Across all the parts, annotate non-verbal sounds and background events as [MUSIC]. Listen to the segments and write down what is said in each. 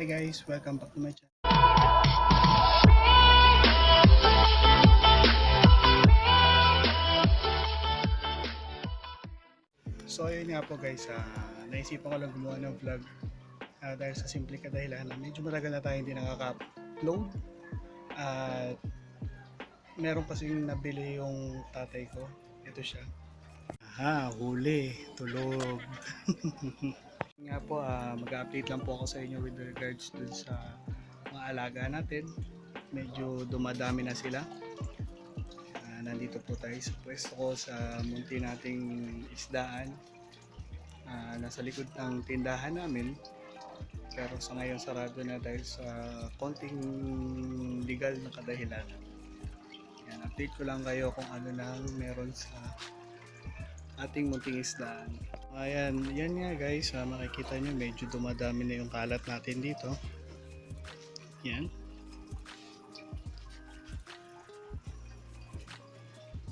Hi guys, welcome back to my channel. So ayun nga po guys, ah, naisipan ko lang gumawa ng vlog ah, dahil sa simple kadahilanan. Medyo matagal na tayo hindi nakaka-upload at meron kasing nabili yung tatay ko. Ito siya. Aha, huli, tulog. [LAUGHS] nga po, ah, mag-update lang po ako sa inyo with regards dun sa mga alaga natin. Medyo dumadami na sila. Ah, nandito po tayo sa pwesto ko sa munti nating isdaan. Ah, nasa likod ng tindahan namin. Pero sa ngayon sarado na dahil sa konting legal na kadahilan. Yan, update ko lang kayo kung ano lang meron sa ating munting isdaan. Ayan, yan nga guys, ah, makikita nyo medyo dumadami na yung kalat natin dito. Yan.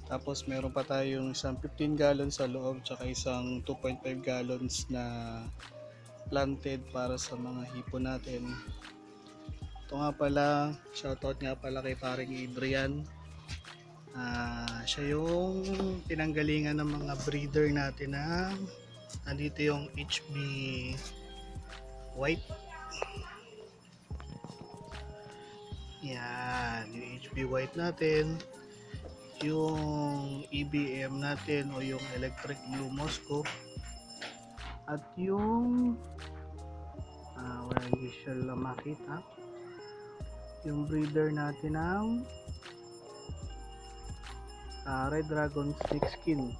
Tapos meron pa tayong isang 15 gallons sa loob tsaka isang 2.5 gallons na planted para sa mga hipon natin. Ito nga pala, shoutout nga pala kay paring Adrian. Ah, siya yung pinanggalingan ng mga breeder natin na nandito yung HB white. Yan, yung HB white natin yung EBM natin o yung electric blue Moscow at yung uh, wala visual lang makita yung breeder natin ng ah, red dragon snake skin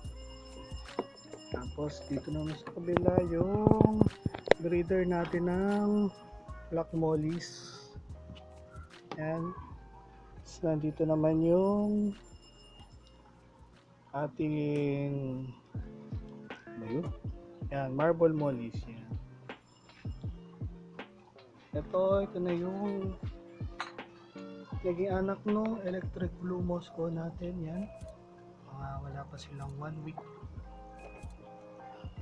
tapos dito naman sa kabila yung breeder natin ng black mollies yan Tapos nandito naman yung ating ano yun? Yan, marble mollies yan. Ito, ito na yung naging anak no electric blue Moscow natin yan. Wala pa silang one week.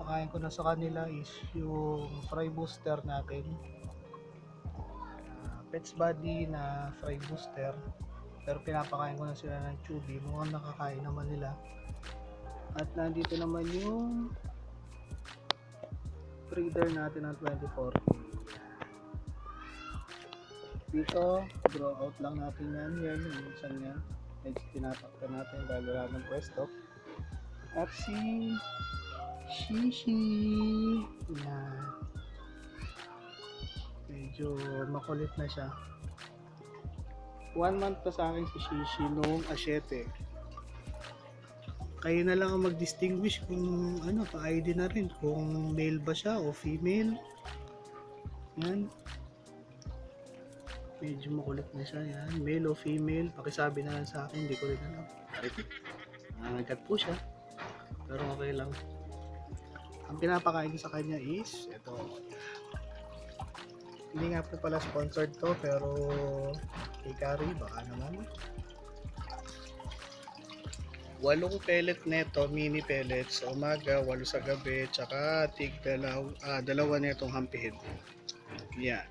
Pakain ko na sa kanila is yung fry booster natin. Ah, Pets body na fry booster. Pero pinapakain ko na sila ng chubby mukhang nakakain naman nila. At nandito naman yung breeder natin ng 24 dito draw out lang natin yan. Yan yung minsan yan. Medyo tinatakta natin dahil wala ng pwesto at si Shishi yan medyo makulit na siya one month pa sa akin si Shishi noong asyete. Kayo na lang ang mag-distinguish kung ano, pa-ID na rin, kung male ba siya o female. Yan. Medyo makulit na siya yan. Male o female, pakisabi na lang sa akin, hindi ko rin alam. Nangagat po siya. Pero okay lang. Ang pinapakain ko sa kanya is, ito. Hindi nga po pala sponsored to, pero Hikari, baka naman. Walong pellet neto, mini pellets sa umaga, walo sa gabi, tsaka tig dalaw, ah, dalawa netong hampihid. Yan.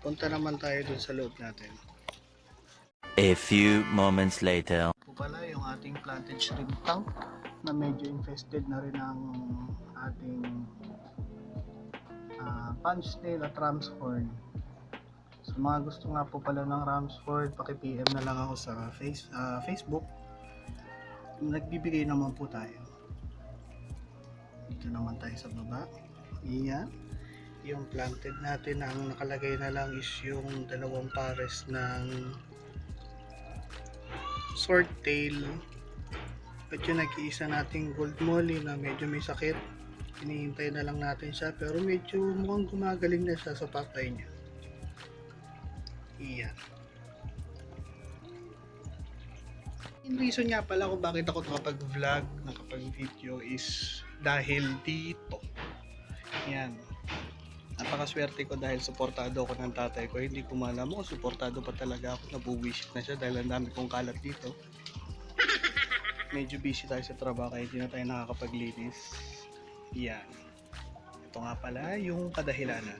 Punta naman tayo dun sa loob natin. A few moments later. Ito pala yung ating planted shrimp tank na medyo infested na rin ang ating uh, punch snail at ram's horn. Sa mga gusto nga po pala ng Ramsford, paki-PM na lang ako sa face, ah, Facebook. Nagbibigay naman po tayo. Dito naman tayo sa baba. Iyan. Yung planted natin, ang nakalagay na lang is yung dalawang pares ng swordtail. At yung nag-iisa nating gold molly na medyo may sakit. Hinihintay na lang natin siya pero medyo mukhang gumagaling na siya sa patay niya. Iyan. Yung reason nga pala kung bakit ako nakapag-vlog, nakapag-video is dahil dito. Yan. Napakaswerte ko dahil suportado ako ng tatay ko. Hindi ko malam kung suportado pa talaga ako. Nabuwisit na siya dahil ang dami kong kalat dito medyo busy tayo sa trabaho kaya hindi na tayo nakakapaglinis. Yan. Ito nga pala yung kadahilanan.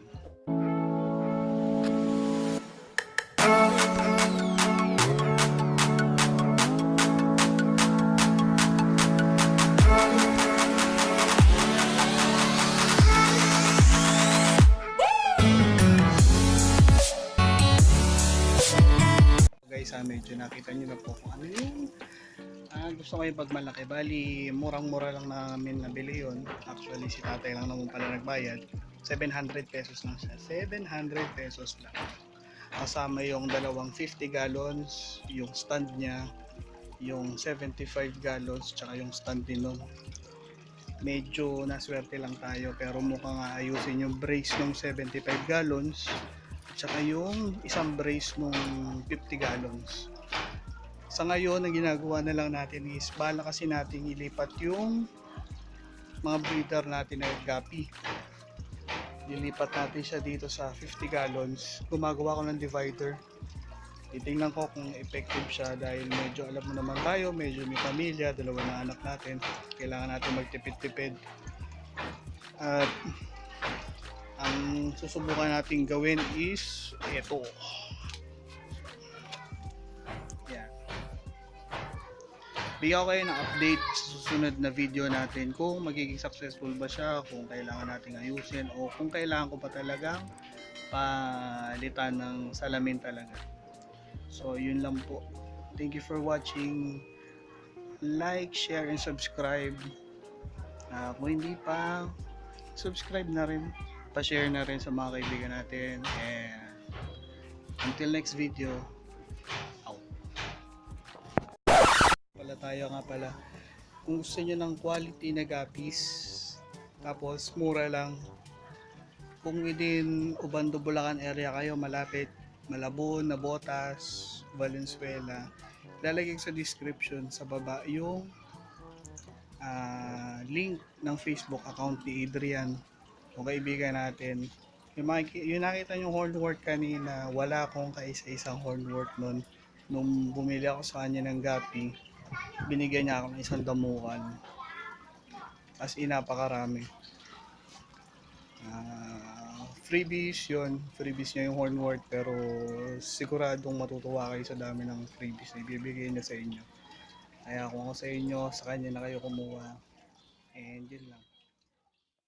guys ha, medyo nakita nyo na po kung ano yung ah, gusto ko yung pagmalaki. Bali, murang-mura lang namin nabili yon Actually, si tatay lang naman pala nagbayad. 700 pesos lang siya. 700 pesos lang. Kasama yung dalawang 50 gallons, yung stand niya, yung 75 gallons, tsaka yung stand din nun. Medyo naswerte lang tayo pero mukhang ayusin yung brace ng 75 gallons tsaka yung isang brace nung 50 gallons. Sa ngayon, ang ginagawa na lang natin is bala kasi natin ilipat yung mga breeder natin na gapi. Lilipat natin siya dito sa 50 gallons. Gumagawa ko ng divider. Titingnan ko kung effective siya dahil medyo alam mo naman tayo, medyo may pamilya, dalawa na anak natin. Kailangan natin magtipid-tipid. At ang susubukan natin gawin is ito. Bigyan ko kayo ng update sa susunod na video natin kung magiging successful ba siya, kung kailangan nating ayusin o kung kailangan ko pa talagang palitan ng salamin talaga. So, yun lang po. Thank you for watching. Like, share, and subscribe. Ah, kung hindi pa, subscribe na rin. Pa-share na rin sa mga kaibigan natin. And until next video, Pala tayo nga pala. Kung gusto nyo ng quality na gapis, tapos mura lang, kung within Ubando, Bulacan area kayo, malapit, Malabon, Nabotas, Valenzuela, lalagay sa description sa baba yung ah, link ng Facebook account ni Adrian o kaibigan natin. Yung, makiki- yung nakita yung hornwort kanina, wala akong kaisa-isang hornwort nun. Nung bumili ako sa kanya ng gapi, binigyan niya ako ng isang damukan. As in, napakarami. Ah, freebies yun. Freebies niya yung hornwort pero siguradong matutuwa kayo sa dami ng freebies na ibibigay niya sa inyo. Kaya kung ako sa inyo, sa kanya na kayo kumuha. And yun lang.